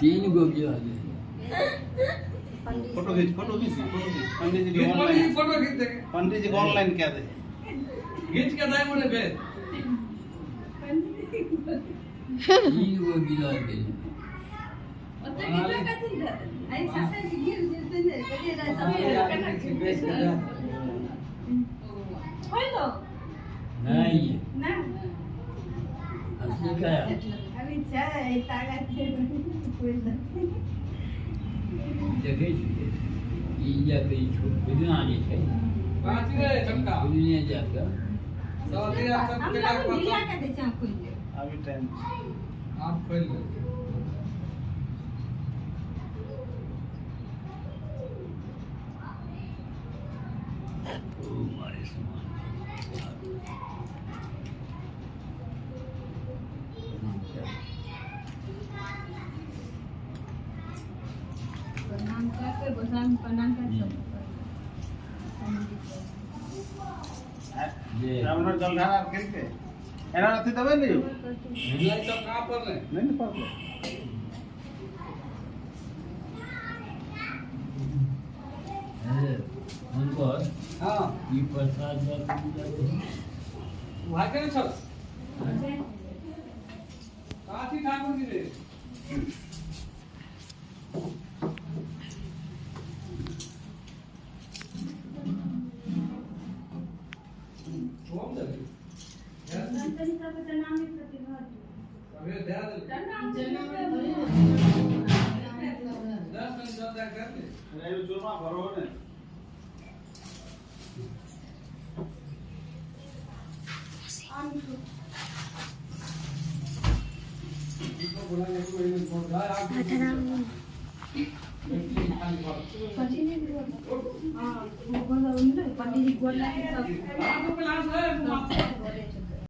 तीन गो गिरा दे फोटो खींच फोटो खींच फोटो खींच पंडित जी पंडित ऑनलाइन जी फोटो खींच देंगे पंडित जी को ऑनलाइन क्या दे खींच के दाई मोने पे तीन गो गिरा दे नहीं असली काय देखै छियै ई या तऽ ई छोट बुझना जे छै पाँच रे चक्का बुझने जा कऽ सब दिया सब केटा को दिया के दे चाह खोल ले अभी टाइम आप खोल ले ओ मारे समान प्रणाम करके गोस्वामी प्रणाम करके रामनोट जल रहा है खेल के एना रहते तबे नहीं हो नहीं तो कहाँ पर ले नहीं पर ले उनको हाँ ये प्रसाद वहाँ के चल काठी ठाकुर जी ने जनताको जनामे प्रतिभा अबे दे दो जनामे जनामे 10 मिनट ज़्यादा कर ले अरे वो चूरमा भरो ने आम को इसको बुलाने को मैंने फ़ोन किया आप पति ने हाँ, वो बोला उन्होंने, पति ने बोला कि सब आपको क्लास है